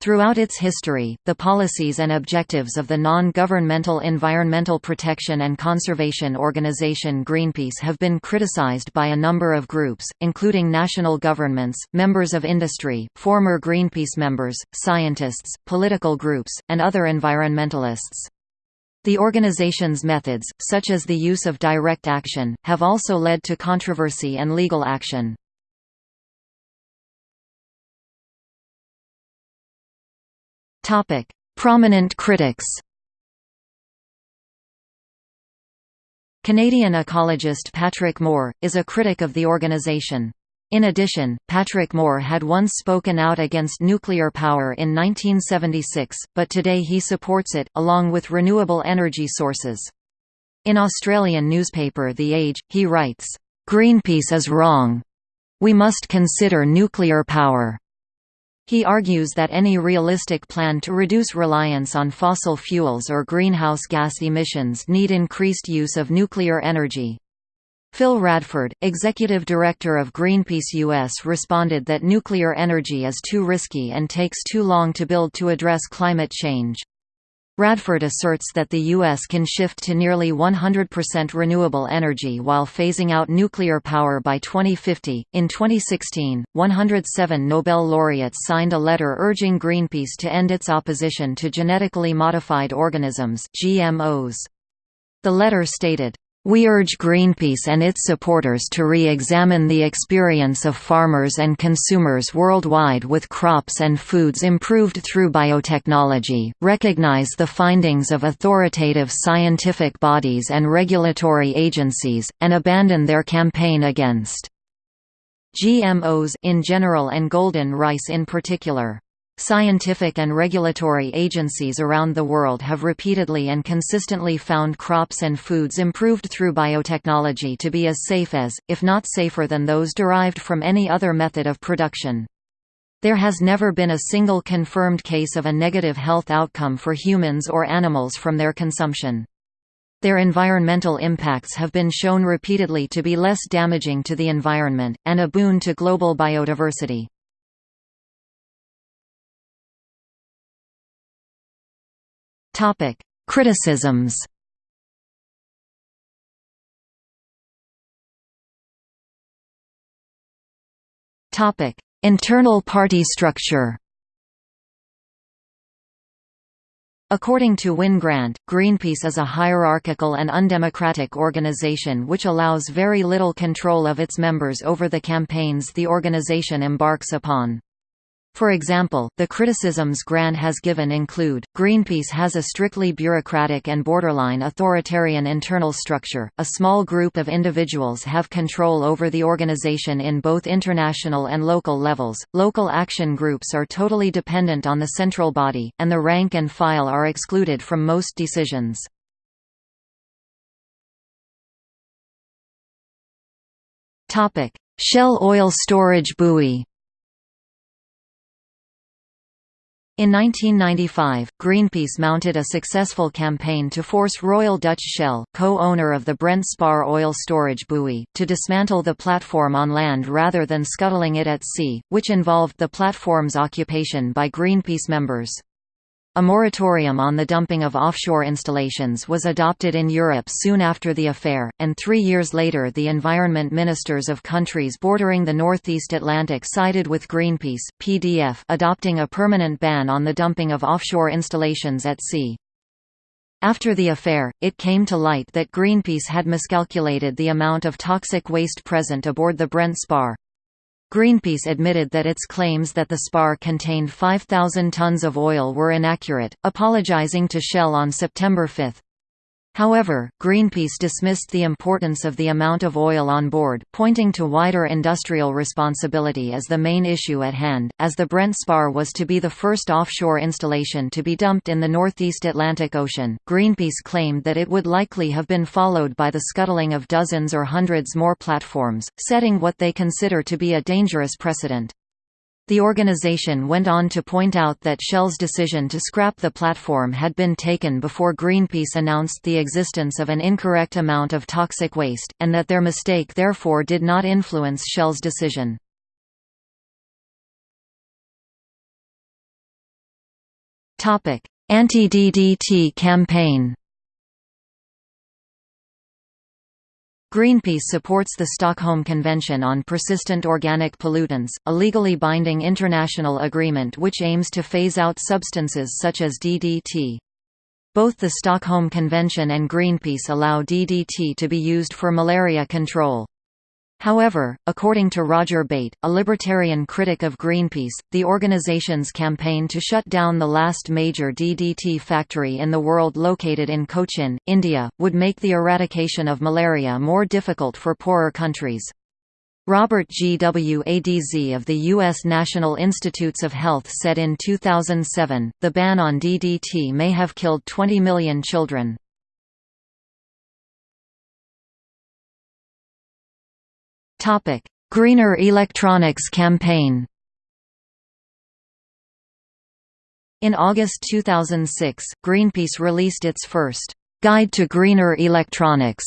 Throughout its history, the policies and objectives of the non-governmental environmental protection and conservation organization Greenpeace have been criticized by a number of groups, including national governments, members of industry, former Greenpeace members, scientists, political groups, and other environmentalists. The organization's methods, such as the use of direct action, have also led to controversy and legal action. Prominent critics Canadian ecologist Patrick Moore, is a critic of the organization. In addition, Patrick Moore had once spoken out against nuclear power in 1976, but today he supports it, along with renewable energy sources. In Australian newspaper The Age, he writes, "...Greenpeace is wrong. We must consider nuclear power." He argues that any realistic plan to reduce reliance on fossil fuels or greenhouse gas emissions need increased use of nuclear energy. Phil Radford, executive director of Greenpeace US responded that nuclear energy is too risky and takes too long to build to address climate change. Radford asserts that the U.S. can shift to nearly 100% renewable energy while phasing out nuclear power by 2050. In 2016, 107 Nobel laureates signed a letter urging Greenpeace to end its opposition to genetically modified organisms (GMOs). The letter stated, we urge Greenpeace and its supporters to re-examine the experience of farmers and consumers worldwide with crops and foods improved through biotechnology, recognize the findings of authoritative scientific bodies and regulatory agencies, and abandon their campaign against GMOs in general and golden rice in particular. Scientific and regulatory agencies around the world have repeatedly and consistently found crops and foods improved through biotechnology to be as safe as, if not safer than those derived from any other method of production. There has never been a single confirmed case of a negative health outcome for humans or animals from their consumption. Their environmental impacts have been shown repeatedly to be less damaging to the environment, and a boon to global biodiversity. Topic: Criticisms. Topic: Internal party structure. According to Wyn Grant, Greenpeace is a hierarchical and undemocratic organization which allows very little control of its members over the campaigns the organization embarks upon. For example, the criticisms Grant has given include, Greenpeace has a strictly bureaucratic and borderline authoritarian internal structure, a small group of individuals have control over the organization in both international and local levels, local action groups are totally dependent on the central body, and the rank and file are excluded from most decisions. Shell oil storage buoy In 1995, Greenpeace mounted a successful campaign to force Royal Dutch Shell, co-owner of the Brent Spar oil storage buoy, to dismantle the platform on land rather than scuttling it at sea, which involved the platform's occupation by Greenpeace members. A moratorium on the dumping of offshore installations was adopted in Europe soon after the affair, and three years later the environment ministers of countries bordering the Northeast Atlantic sided with Greenpeace PDF, adopting a permanent ban on the dumping of offshore installations at sea. After the affair, it came to light that Greenpeace had miscalculated the amount of toxic waste present aboard the Brent Spar. Greenpeace admitted that its claims that the spar contained 5,000 tons of oil were inaccurate, apologizing to Shell on September 5. However, Greenpeace dismissed the importance of the amount of oil on board, pointing to wider industrial responsibility as the main issue at hand, as the Brent Spar was to be the first offshore installation to be dumped in the northeast Atlantic Ocean. Greenpeace claimed that it would likely have been followed by the scuttling of dozens or hundreds more platforms, setting what they consider to be a dangerous precedent. The organization went on to point out that Shell's decision to scrap the platform had been taken before Greenpeace announced the existence of an incorrect amount of toxic waste, and that their mistake therefore did not influence Shell's decision. Anti-DDT campaign Greenpeace supports the Stockholm Convention on Persistent Organic Pollutants, a legally binding international agreement which aims to phase out substances such as DDT. Both the Stockholm Convention and Greenpeace allow DDT to be used for malaria control. However, according to Roger Bate, a libertarian critic of Greenpeace, the organization's campaign to shut down the last major DDT factory in the world located in Cochin, India, would make the eradication of malaria more difficult for poorer countries. Robert Gwadz of the U.S. National Institutes of Health said in 2007, the ban on DDT may have killed 20 million children. Topic: Greener Electronics campaign. In August 2006, Greenpeace released its first Guide to Greener Electronics,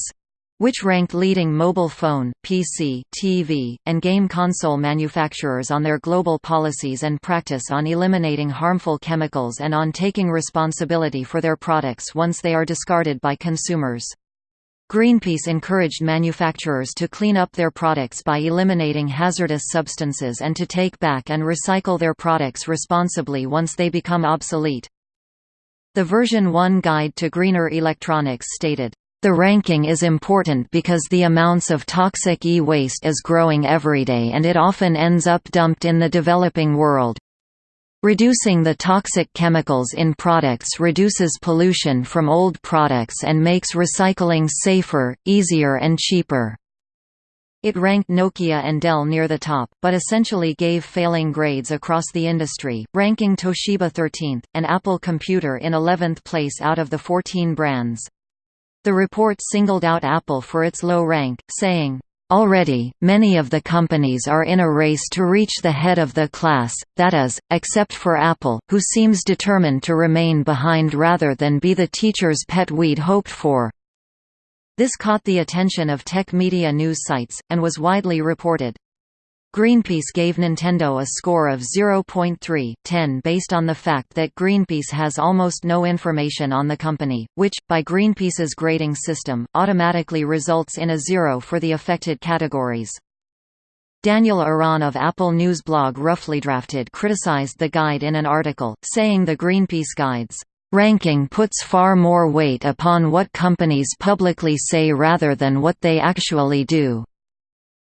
which ranked leading mobile phone, PC, TV, and game console manufacturers on their global policies and practice on eliminating harmful chemicals and on taking responsibility for their products once they are discarded by consumers. Greenpeace encouraged manufacturers to clean up their products by eliminating hazardous substances and to take back and recycle their products responsibly once they become obsolete. The version 1 guide to greener electronics stated, the ranking is important because the amounts of toxic e-waste is growing every day and it often ends up dumped in the developing world. Reducing the toxic chemicals in products reduces pollution from old products and makes recycling safer, easier and cheaper. It ranked Nokia and Dell near the top, but essentially gave failing grades across the industry, ranking Toshiba 13th, and Apple Computer in 11th place out of the 14 brands. The report singled out Apple for its low rank, saying, Already, many of the companies are in a race to reach the head of the class, that is, except for Apple, who seems determined to remain behind rather than be the teacher's pet we'd hoped for. This caught the attention of tech media news sites, and was widely reported. Greenpeace gave Nintendo a score of 0.3/10 based on the fact that Greenpeace has almost no information on the company, which, by Greenpeace's grading system, automatically results in a zero for the affected categories. Daniel Eran of Apple News blog Roughly Drafted criticized the guide in an article, saying the Greenpeace guide's ranking puts far more weight upon what companies publicly say rather than what they actually do.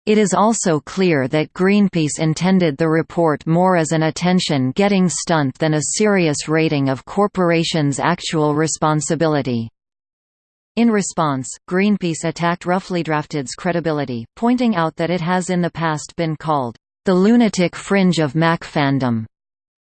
It is also clear that Greenpeace intended the report more as an attention-getting stunt than a serious rating of corporations' actual responsibility. In response, Greenpeace attacked Roughly Drafted's credibility, pointing out that it has in the past been called, "...the lunatic fringe of Mac fandom."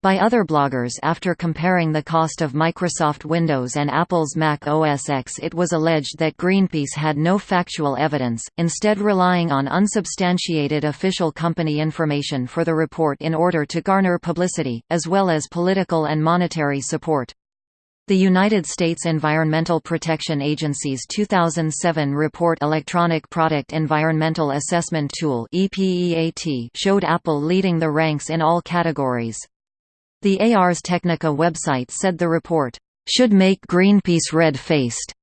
By other bloggers after comparing the cost of Microsoft Windows and Apple's Mac OS X it was alleged that Greenpeace had no factual evidence, instead relying on unsubstantiated official company information for the report in order to garner publicity, as well as political and monetary support. The United States Environmental Protection Agency's 2007 report Electronic Product Environmental Assessment Tool showed Apple leading the ranks in all categories. The Ars Technica website said the report, "...should make Greenpeace red-faced,"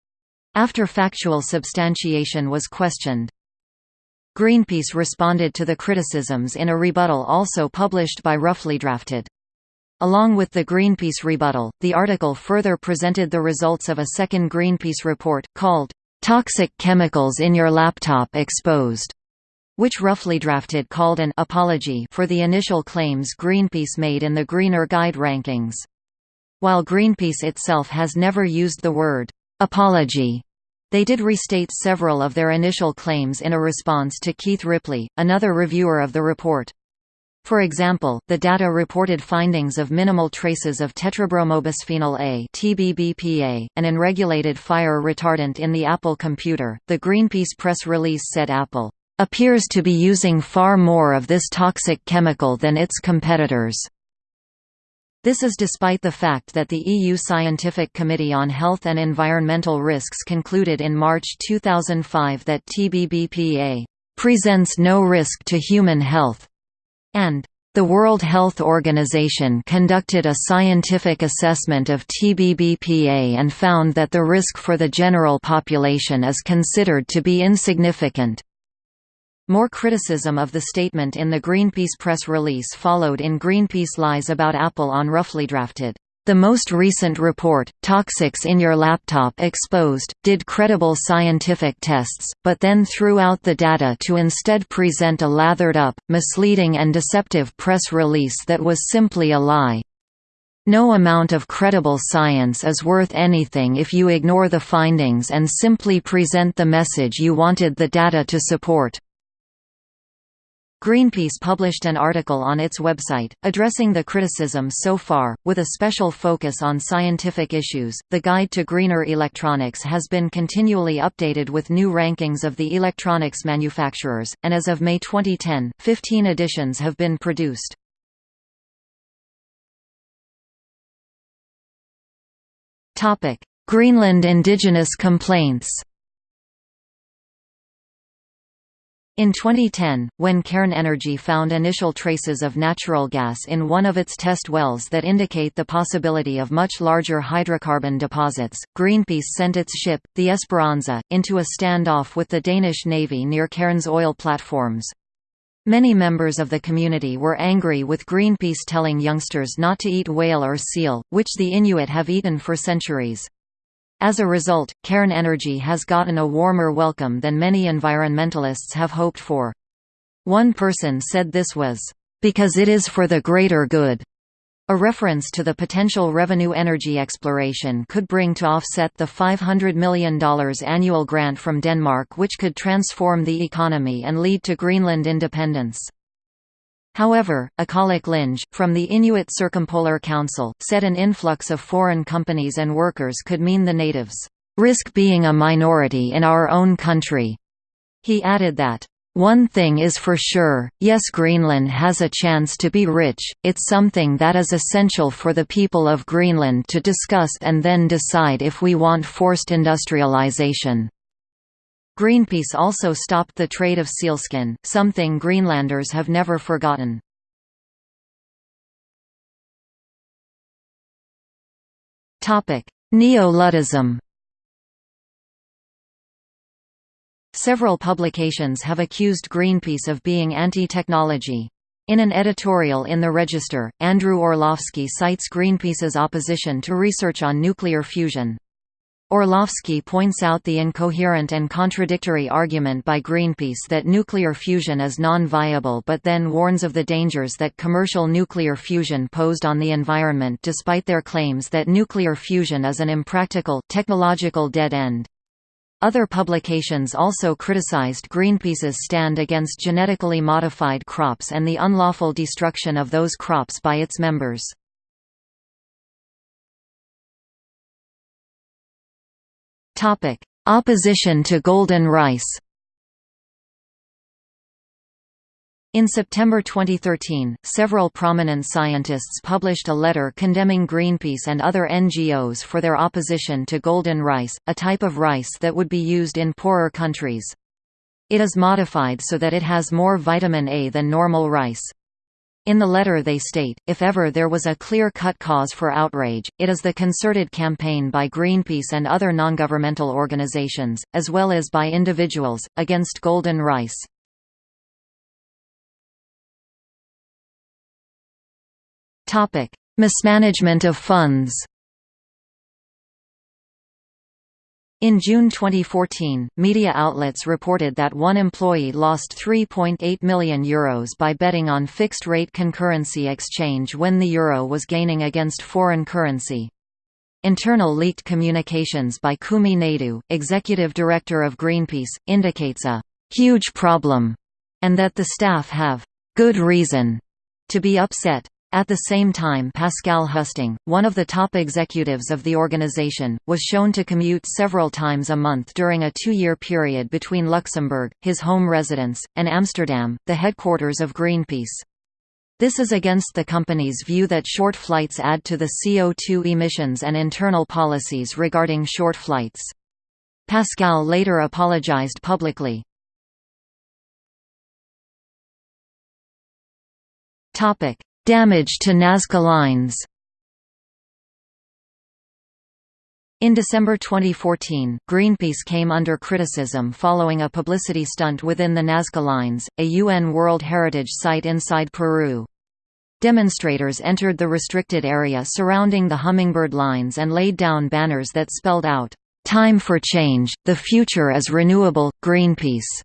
after factual substantiation was questioned. Greenpeace responded to the criticisms in a rebuttal also published by Roughly Drafted. Along with the Greenpeace rebuttal, the article further presented the results of a second Greenpeace report, called, "'Toxic Chemicals in Your Laptop Exposed' which roughly drafted called an apology for the initial claims Greenpeace made in the Greener Guide rankings. While Greenpeace itself has never used the word apology, they did restate several of their initial claims in a response to Keith Ripley, another reviewer of the report. For example, the data reported findings of minimal traces of tetrabromobisphenol A (TBBPA), an unregulated fire retardant in the Apple computer. The Greenpeace press release said Apple appears to be using far more of this toxic chemical than its competitors. This is despite the fact that the EU Scientific Committee on Health and Environmental Risks concluded in March 2005 that TBBPA presents no risk to human health, and The World Health Organization conducted a scientific assessment of TBBPA and found that the risk for the general population is considered to be insignificant. More criticism of the statement in the Greenpeace press release followed in Greenpeace Lies About Apple on Roughly Drafted. The most recent report, Toxics in Your Laptop Exposed, did credible scientific tests, but then threw out the data to instead present a lathered-up, misleading and deceptive press release that was simply a lie. No amount of credible science is worth anything if you ignore the findings and simply present the message you wanted the data to support. Greenpeace published an article on its website, addressing the criticism so far, with a special focus on scientific issues. The Guide to Greener Electronics has been continually updated with new rankings of the electronics manufacturers, and as of May 2010, 15 editions have been produced. Greenland indigenous complaints In 2010, when Cairn Energy found initial traces of natural gas in one of its test wells that indicate the possibility of much larger hydrocarbon deposits, Greenpeace sent its ship, the Esperanza, into a standoff with the Danish Navy near Cairn's oil platforms. Many members of the community were angry with Greenpeace telling youngsters not to eat whale or seal, which the Inuit have eaten for centuries. As a result, Cairn Energy has gotten a warmer welcome than many environmentalists have hoped for. One person said this was, "...because it is for the greater good." A reference to the potential revenue energy exploration could bring to offset the $500 million annual grant from Denmark which could transform the economy and lead to Greenland independence. However, Aqqaluk Lynge, from the Inuit Circumpolar Council, said an influx of foreign companies and workers could mean the natives risk being a minority in our own country. He added that, one thing is for sure, yes Greenland has a chance to be rich, it's something that is essential for the people of Greenland to discuss and then decide if we want forced industrialization. Greenpeace also stopped the trade of sealskin, something Greenlanders have never forgotten. Neo-Luddism Several publications have accused Greenpeace of being anti-technology. In an editorial in the Register, Andrew Orlowski cites Greenpeace's opposition to research on nuclear fusion. Orlowski points out the incoherent and contradictory argument by Greenpeace that nuclear fusion is non-viable but then warns of the dangers that commercial nuclear fusion posed on the environment despite their claims that nuclear fusion is an impractical, technological dead end. Other publications also criticized Greenpeace's stand against genetically modified crops and the unlawful destruction of those crops by its members. Topic: Opposition to golden rice. In September 2013, several prominent scientists published a letter condemning Greenpeace and other NGOs for their opposition to golden rice, a type of rice that would be used in poorer countries. It is modified so that it has more vitamin A than normal rice. In the letter they state, if ever there was a clear-cut cause for outrage, it is the concerted campaign by Greenpeace and other non-governmental organizations, as well as by individuals, against golden rice. Mismanagement of funds In June 2014, media outlets reported that one employee lost €3.8 million Euros by betting on fixed-rate concurrency exchange when the euro was gaining against foreign currency. Internal leaked communications by Kumi Naidoo, executive director of Greenpeace, indicates a «huge problem» and that the staff have «good reason» to be upset. At the same time Pascal Husting, one of the top executives of the organization, was shown to commute several times a month during a two-year period between Luxembourg, his home residence, and Amsterdam, the headquarters of Greenpeace. This is against the company's view that short flights add to the CO2 emissions and internal policies regarding short flights. Pascal later apologized publicly. Damage to Nazca lines In December 2014, Greenpeace came under criticism following a publicity stunt within the Nazca Lines, a UN World Heritage Site inside Peru. Demonstrators entered the restricted area surrounding the Hummingbird Lines and laid down banners that spelled out, "'Time for Change, the Future is Renewable, Greenpeace'".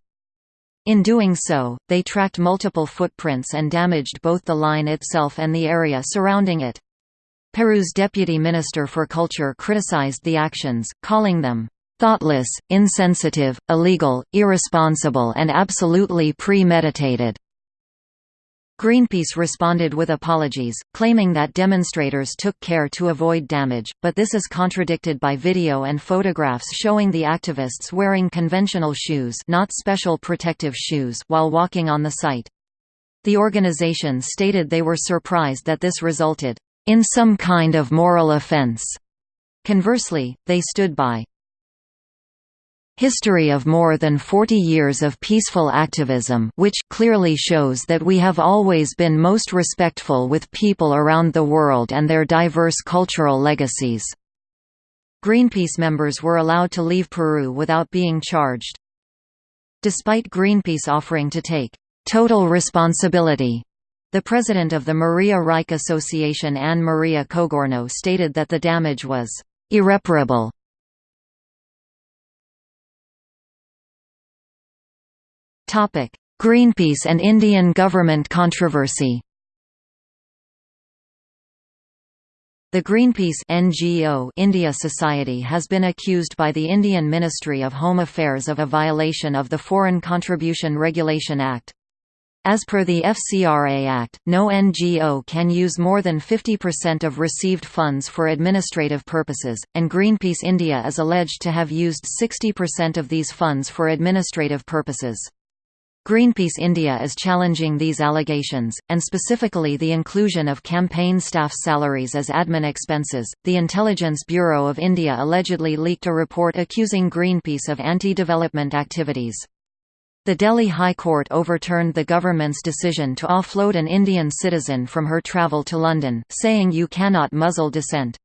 In doing so, they tracked multiple footprints and damaged both the line itself and the area surrounding it. Peru's deputy minister for culture criticized the actions, calling them thoughtless, insensitive, illegal, irresponsible and absolutely premeditated. Greenpeace responded with apologies, claiming that demonstrators took care to avoid damage, but this is contradicted by video and photographs showing the activists wearing conventional shoes not special protective shoes while walking on the site. The organization stated they were surprised that this resulted in some kind of moral offense. Conversely, they stood by history of more than 40 years of peaceful activism which clearly shows that we have always been most respectful with people around the world and their diverse cultural legacies." Greenpeace members were allowed to leave Peru without being charged. Despite Greenpeace offering to take "...total responsibility," The president of the Maria Reiche Association Anne Maria Cogorno stated that the damage was «irreparable». Greenpeace and Indian government controversy The Greenpeace NGO India Society has been accused by the Indian Ministry of Home Affairs of a violation of the Foreign Contribution Regulation Act. As per the FCRA Act, no NGO can use more than 50% of received funds for administrative purposes, and Greenpeace India is alleged to have used 60% of these funds for administrative purposes. Greenpeace India is challenging these allegations, and specifically the inclusion of campaign staff salaries as admin expenses. The Intelligence Bureau of India allegedly leaked a report accusing Greenpeace of anti development activities. The Delhi High Court overturned the government's decision to offload an Indian citizen from her travel to London, saying you cannot muzzle dissent.